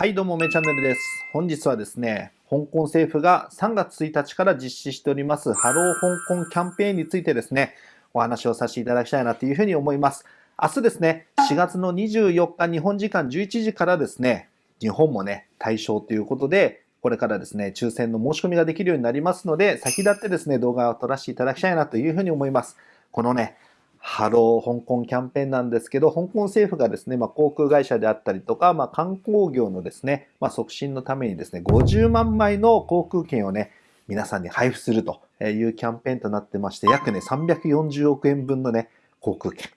はいどうもめチャンネルです。本日はですね、香港政府が3月1日から実施しておりますハロー香港キャンペーンについてですね、お話をさせていただきたいなというふうに思います。明日ですね、4月の24日日本時間11時からですね、日本もね、対象ということで、これからですね、抽選の申し込みができるようになりますので、先立ってですね、動画を撮らせていただきたいなというふうに思います。このね、ハロー香港キャンペーンなんですけど、香港政府がですね、まあ、航空会社であったりとか、まあ、観光業のですね、まあ、促進のためにですね、50万枚の航空券をね、皆さんに配布するというキャンペーンとなってまして、約ね、340億円分のね、航空券。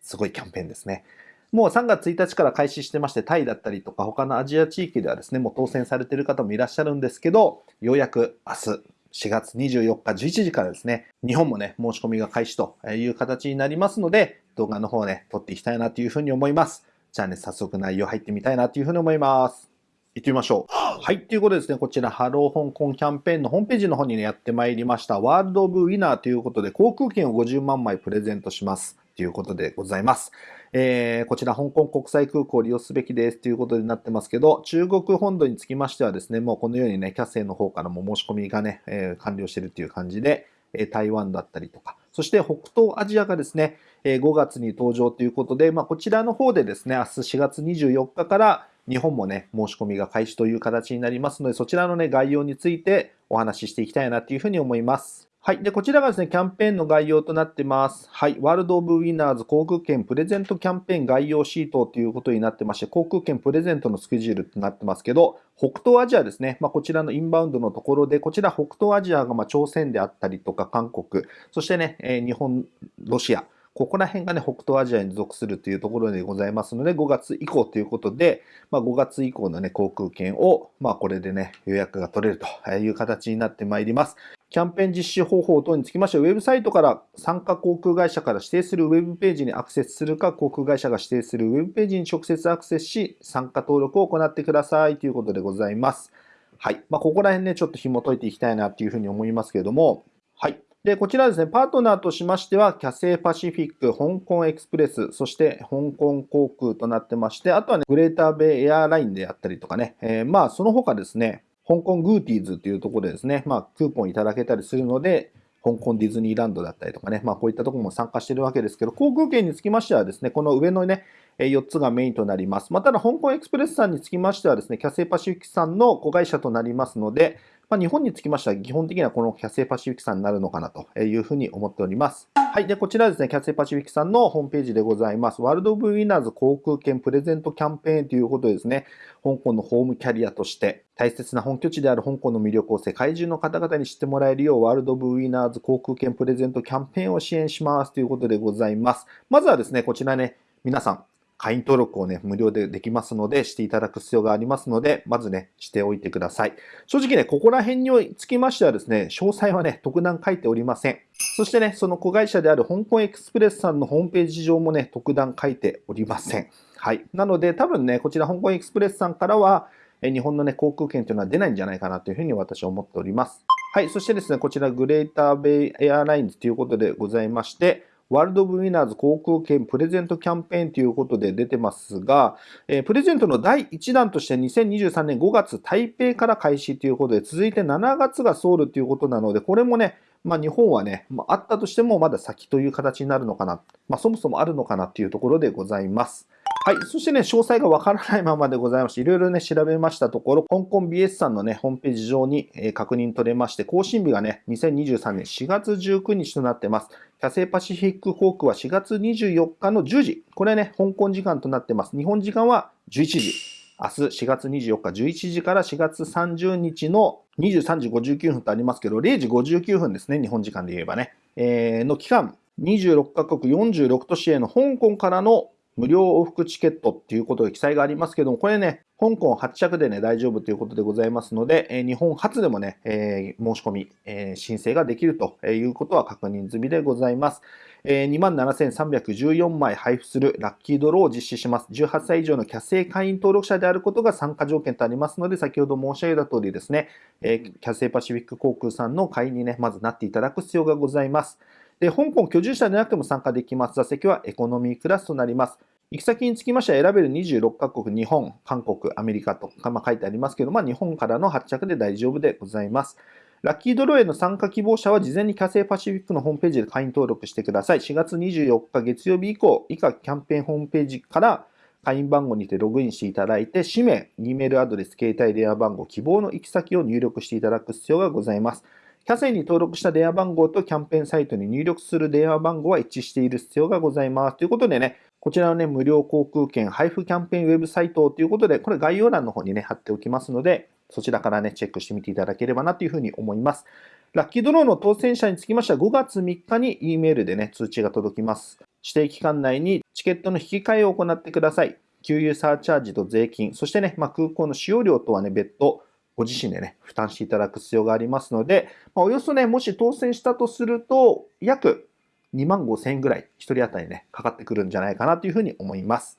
すごいキャンペーンですね。もう3月1日から開始してまして、タイだったりとか他のアジア地域ではですね、もう当選されている方もいらっしゃるんですけど、ようやく明日、4月24日11時からですね、日本もね、申し込みが開始という形になりますので、動画の方をね、撮っていきたいなというふうに思います。じゃあね、早速内容入ってみたいなというふうに思います。行ってみましょう。はい。ということでですね、こちら、ハロー香港キャンペーンのホームページの方にね、やってまいりました。 World of Winner ということで、航空券を50万枚プレゼントします。ということでございます。えー、こちら香港国際空港を利用すべきですということになってますけど、中国本土につきましてはですね、もうこのようにね、キャセイの方からも申し込みがね、えー、完了しているという感じで、え台湾だったりとか、そして北東アジアがですね、え5月に登場ということで、まあ、こちらの方でですね、明日4月24日から日本もね、申し込みが開始という形になりますので、そちらのね、概要についてお話ししていきたいなというふうに思います。はい。で、こちらがですね、キャンペーンの概要となってます。はい。 World of Winners 航空券プレゼントキャンペーン概要シートということになってまして、航空券プレゼントのスケジュールとなってますけど、北東アジアですね。まあ、こちらのインバウンドのところで、こちら北東アジアがまあ朝鮮であったりとか韓国、そしてね、えー、日本、ロシア、ここら辺がね、北東アジアに属するというところでございますので、5月以降ということで、まあ、5月以降のね、航空券を、まあ、これでね、予約が取れるという形になってまいります。キャンペーン実施方法等につきましては、ウェブサイトから参加航空会社から指定するウェブページにアクセスするか、航空会社が指定するウェブページに直接アクセスし、参加登録を行ってくださいということでございます。はい。まあ、ここら辺ね、ちょっと紐解いていきたいなというふうに思いますけれども、はい。で、こちらですね、パートナーとしましては、キャセイパシフィック、香港エクスプレス、そして香港航空となってまして、あとはね、グレーターベイエアラインであったりとかね、えー、まあ、その他ですね、香港グーティーズというところでですね、まあ、クーポンいただけたりするので、香港ディズニーランドだったりとかね、まあ、こういったところも参加してるわけですけど、航空券につきましてはですね、この上のね、4つがメインとなります。まあ、ただ、香港エクスプレスさんにつきましてはですね、キャセイパシフィックさんの子会社となりますので、まあ、日本につきましては基本的にはこのキャセイパシフィックさんになるのかなというふうに思っております。はい。で、こちらですね、キャセイパシフィックさんのホームページでございます。ワールド・オブ・ウィナーズ航空券プレゼントキャンペーンということでですね、香港のホームキャリアとして大切な本拠地である香港の魅力を世界中の方々に知ってもらえるよう、ワールド・オブ・ウィナーズ航空券プレゼントキャンペーンを支援しますということでございます。まずはですね、こちらね、皆さん、会員登録をね、無料でできますので、していただく必要がありますので、まずね、しておいてください。正直ね、ここら辺につきましてはですね、詳細はね、特段書いておりません。そしてね、その子会社である香港エクスプレスさんのホームページ上もね、特段書いておりません。はい。なので、多分ね、こちら香港エクスプレスさんからは、日本のね、航空券というのは出ないんじゃないかなというふうに私は思っております。はい。そしてですね、こちらグレーターベイエアラインズということでございまして、ワールド・オブ・ウィナーズ航空券プレゼントキャンペーンということで出てますが、えー、プレゼントの第1弾として2023年5月台北から開始ということで、続いて7月がソウルということなので、これもね、まあ、日本はね、まあ、あったとしてもまだ先という形になるのかな、まあ、そもそもあるのかなというところでございます。はい。そしてね、詳細がわからないままでございまして、いろいろね、調べましたところ、香港 BS さんのね、ホームページ上に、えー、確認取れまして、更新日がね、2023年4月19日となってます。キャセイパシフィック航空は4月24日の10時。これね、香港時間となってます。日本時間は11時。明日4月24日11時から4月30日の23時59分とありますけど、0時59分ですね、日本時間で言えばね。えー、の期間、26カ国46都市への香港からの無料往復チケットっていうことで記載がありますけども、これね、香港発着でね、大丈夫ということでございますので、え日本初でもね、えー、申し込み、えー、申請ができるということは確認済みでございます。えー、27,314枚配布するラッキードローを実施します。18歳以上のキャセイ会員登録者であることが参加条件とありますので、先ほど申し上げた通りですね、えー、キャセイパシフィック航空さんの会員にね、まずなっていただく必要がございます。で、香港居住者でなくても参加できます。座席はエコノミークラスとなります。行き先につきましては選べる26カ国、日本、韓国、アメリカとか、まあ、書いてありますけど、まあ、日本からの発着で大丈夫でございます。ラッキードローへの参加希望者は事前にキャセイパシフィックのホームページで会員登録してください。4月24日月曜日以降、以下キャンペーンホームページから会員番号にてログインしていただいて、氏名、E メールアドレス、携帯電話番号、希望の行き先を入力していただく必要がございます。キャセイに登録した電話番号とキャンペーンサイトに入力する電話番号は一致している必要がございます。ということでね、こちらのね、無料航空券配布キャンペーンウェブサイトということで、これ概要欄の方にね、貼っておきますので、そちらからね、チェックしてみていただければなというふうに思います。ラッキードローの当選者につきましては5月3日に E メールでね、通知が届きます。指定期間内にチケットの引き換えを行ってください。給油サーチャージと税金、そしてね、まあ、空港の使用料とはね、別途、ご自身でね、負担していただく必要がありますので、まあ、およそね、もし当選したとすると、約2万5千円ぐらい、1人当たりね、かかってくるんじゃないかなというふうに思います。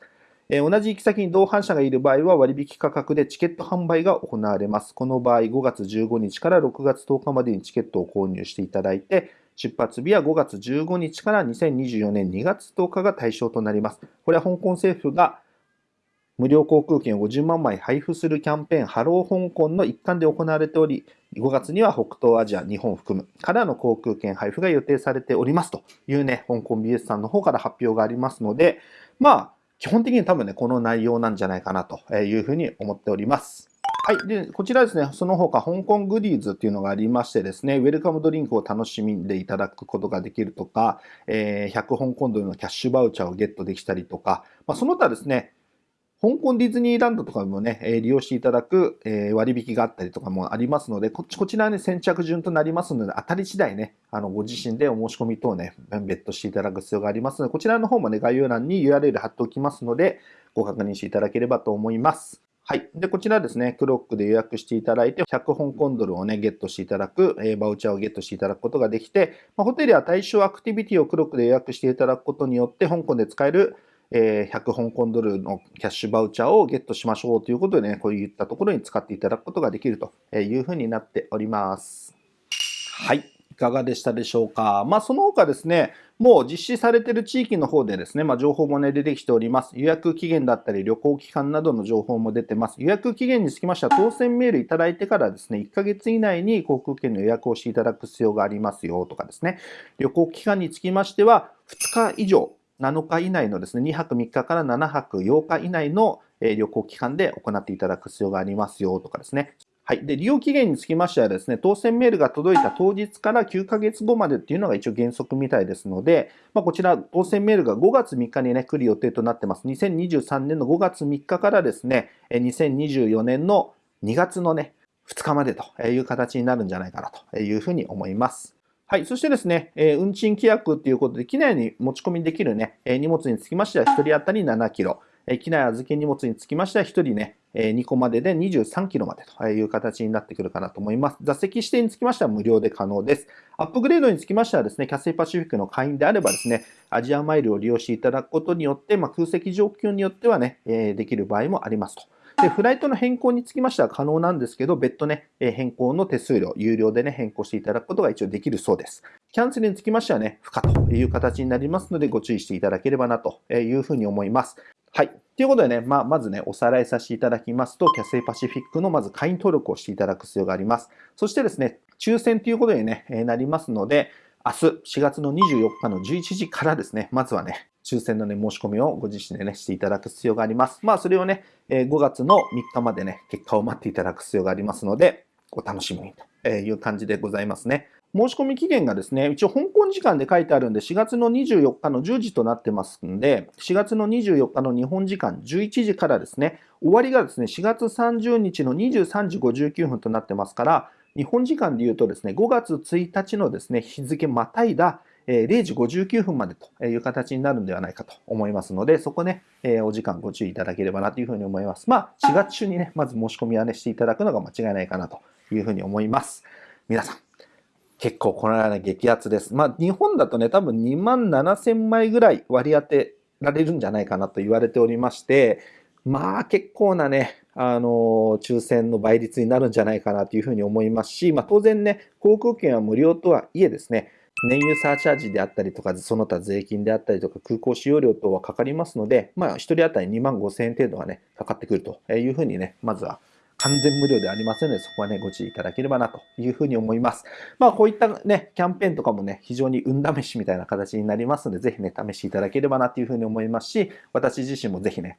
えー、同じ行き先に同伴者がいる場合は割引価格でチケット販売が行われます。この場合、5月15日から6月10日までにチケットを購入していただいて、出発日は5月15日から2024年2月10日が対象となります。これは香港政府が無料航空券を50万枚配布するキャンペーン、ハロー香港の一環で行われており、5月には北東アジア、日本を含むからの航空券配布が予定されておりますというね、香港 BS さんの方から発表がありますので、まあ、基本的に多分ね、この内容なんじゃないかなというふうに思っております。はい。で、こちらですね、その他、香港 Goodies っていうのがありましてですね、ウェルカムドリンクを楽しんでいただくことができるとか、えー、100香港ドルのキャッシュバウチャーをゲットできたりとか、まあ、その他ですね、香港ディズニーランドとかもね、利用していただく割引があったりとかもありますので、こちこちらはね、先着順となりますので、当たり次第ね、あの、ご自身でお申し込み等ね、別途していただく必要がありますので、こちらの方もね、概要欄に URL 貼っておきますので、ご確認していただければと思います。はい。で、こちらですね、クロックで予約していただいて、100香港ドルをね、ゲットしていただく、えー、バウチャーをゲットしていただくことができて、まあ、ホテルや対象アクティビティをクロックで予約していただくことによって、香港で使えるえ100香港ドルのキャッシュバウチャーをゲットしましょうということでね、こういったところに使っていただくことができるというふうになっております。はい。いかがでしたでしょうか？まあ、その他ですね、もう実施されている地域の方でですね、まあ、情報もね、出てきております。予約期限だったり、旅行期間などの情報も出てます。予約期限につきましては、当選メールいただいてからですね、1ヶ月以内に航空券の予約をしていただく必要がありますよとかですね、旅行期間につきましては、2日以上、7日以内のですね、2泊3日から7泊8日以内の旅行期間で行っていただく必要がありますよとかですね。はい。で、利用期限につきましてはですね、当選メールが届いた当日から9ヶ月後までっていうのが一応原則みたいですので、まあ、こちら、当選メールが5月3日にね、来る予定となってます。2023年の5月3日からですね、2024年の2月のね、2日までという形になるんじゃないかなというふうに思います。はい。そしてですね、えー、運賃規約っていうことで、機内に持ち込みできるね、えー、荷物につきましては1人当たり7キロ。えー、機内預け荷物につきましては1人ね、え、2個までで23キロまでという形になってくるかなと思います。座席指定につきましては無料で可能です。アップグレードにつきましてはですね、キャセイパシフィックの会員であればですね、アジアマイルを利用していただくことによって、まあ、空席状況によってはね、え、できる場合もありますと。で、フライトの変更につきましては可能なんですけど、別途ね、変更の手数料、有料でね、変更していただくことが一応できるそうです。キャンセルにつきましてはね、不可という形になりますので、ご注意していただければなというふうに思います。はい。ということでね、まあ、まずね、おさらいさせていただきますと、キャセイパシフィックのまず会員登録をしていただく必要があります。そしてですね、抽選ということに、ね、なりますので、明日4月の24日の11時からですね、まずはね、抽選のね、申し込みをご自身でね、していただく必要があります。まあ、それをね、え5月の3日までね、結果を待っていただく必要がありますので、お楽しみにという感じでございますね。申し込み期限がですね、一応香港時間で書いてあるんで、4月の24日の10時となってますんで、4月の24日の日本時間11時からですね、終わりがですね、4月30日の23時59分となってますから、日本時間で言うとですね、5月1日のですね、日付またいだ0時59分までという形になるんではないかと思いますので、そこね、お時間ご注意いただければなというふうに思います。まあ、4月中にね、まず申し込みはね、していただくのが間違いないかなというふうに思います。皆さん、結構このような激アツです。まあ、日本だとね、多分2万7000枚ぐらい割り当てられるんじゃないかなと言われておりまして、まあ結構なね、あの、抽選の倍率になるんじゃないかなというふうに思いますし、まあ当然ね、航空券は無料とはいえですね、燃油サーチャージであったりとか、その他税金であったりとか、空港使用料等はかかりますので、まあ、1人当たり2万5千円程度がね、かかってくるというふうにね、まずは完全無料でありませんので、そこはね、ご注意いただければなというふうに思います。まあ、こういったね、キャンペーンとかもね、非常に運試しみたいな形になりますので、ぜひね、試していただければなというふうに思いますし、私自身もぜひね、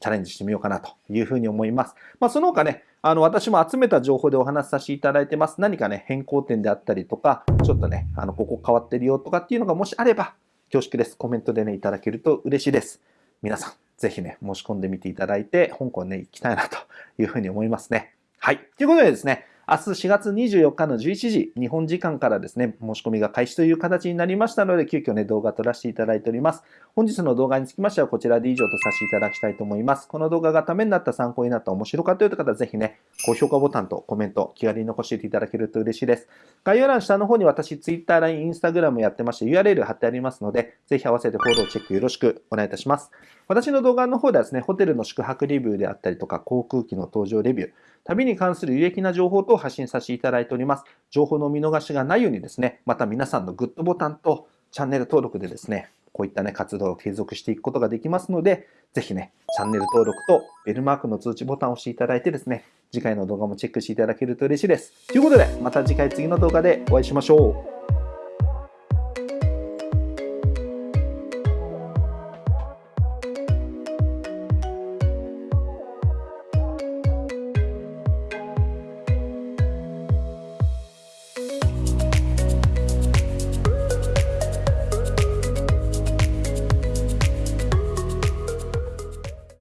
チャレンジしてみようかなというふうに思います。まあ、その他ね、あの、私も集めた情報でお話しさせていただいてます。何かね、変更点であったりとか、ちょっとね、あの、ここ変わってるよとかっていうのがもしあれば、恐縮です。コメントでね、いただけると嬉しいです。皆さん、ぜひね、申し込んでみていただいて、香港ね、行きたいなというふうに思いますね。はい。ということでですね、明日4月24日の11時、日本時間からですね、申し込みが開始という形になりましたので、急遽ね、動画撮らせていただいております。本日の動画につきましては、こちらで以上とさせていただきたいと思います。この動画がためになった、参考になった、面白かったという方は、ぜひね、高評価ボタンとコメント、気軽に残していただけると嬉しいです。概要欄下の方に私、Twitter、LINE、Instagram やってまして、URL 貼ってありますので、ぜひ合わせてフォロー、チェックよろしくお願いいたします。私の動画の方ではですね、ホテルの宿泊レビューであったりとか、航空機の搭乗レビュー、旅に関する有益な情報等を発信させていただいております。情報の見逃しがないようにですね、また皆さんのグッドボタンとチャンネル登録でですね、こういったね、活動を継続していくことができますので、ぜひね、チャンネル登録とベルマークの通知ボタンを押していただいてですね、次回の動画もチェックしていただけると嬉しいです。ということで、また次回次の動画でお会いしましょう。